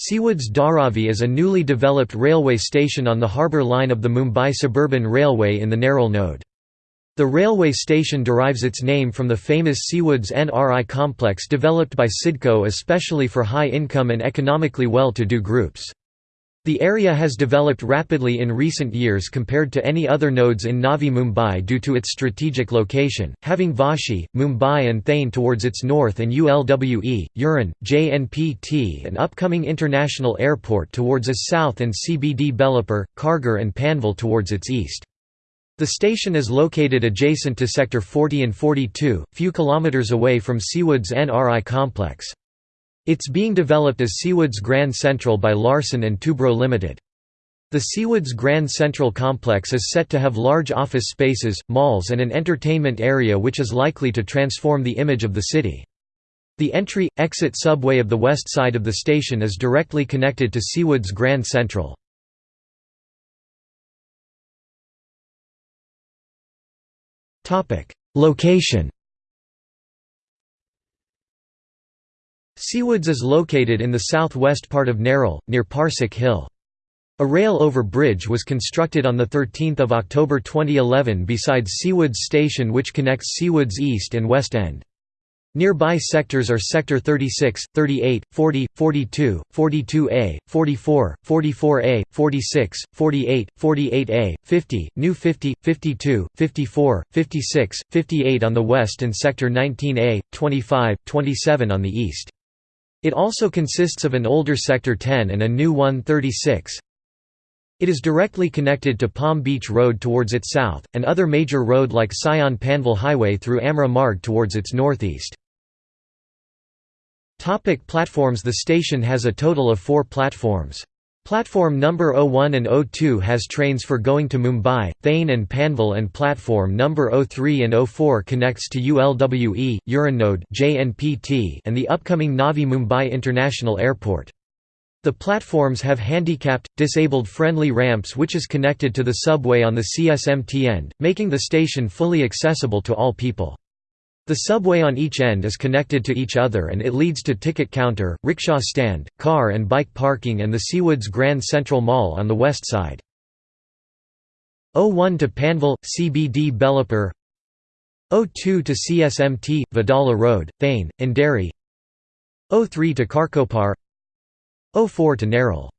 Seawoods Darave is a newly developed railway station on the harbour line of the Mumbai Suburban Railway in the Nerul node. The railway station derives its name from the famous Seawoods NRI complex developed by CIDCO especially for high-income and economically well-to-do groups. The area has developed rapidly in recent years compared to any other nodes in Navi Mumbai due to its strategic location, having Vashi, Mumbai and Thane towards its north and ULWE, Uran, JNPT and upcoming international airport towards its south and CBD Belapur, Kharghar and Panvel towards its east. The station is located adjacent to Sector 40 and 42, few kilometres away from Seawoods NRI complex. It's being developed as Seawoods Grand Central by Larsen & Toubro Limited. The Seawoods Grand Central complex is set to have large office spaces, malls and an entertainment area which is likely to transform the image of the city. The entry-exit subway of the west side of the station is directly connected to Seawoods Grand Central. Location Seawoods is located in the southwest part of Nerul, near Parsik Hill. A rail-over bridge was constructed on 13 October 2011 beside Seawoods Station which connects Seawoods East and West End. Nearby sectors are Sector 36, 38, 40, 42, 42A, 44, 44A, 46, 48, 48A, 50, New 50, 52, 54, 56, 58 on the west and Sector 19A, 25, 27 on the east. It also consists of an older Sector 10 and a new one 36. It is directly connected to Palm Beach Road towards its south, and other major road like Sion Panvel Highway through Amra Marg towards its northeast. Topic platforms The station has a total of four platforms. Platform number 01 and 02 has trains for going to Mumbai, Thane and Panvel and platform number 03 and 04 connects to ULWE, Uranode JNPT and the upcoming Navi Mumbai International Airport. The platforms have handicapped, disabled-friendly ramps which is connected to the subway on the CSMT end, making the station fully accessible to all people. The subway on each end is connected to each other and it leads to ticket counter, rickshaw stand, car and bike parking and the Seawoods Grand Central Mall on the west side. 01 to Panvel, CBD Belapur 02 to CSMT, Wadala Road, Thane, Andheri 03 to Kharkopar 04 to Nerul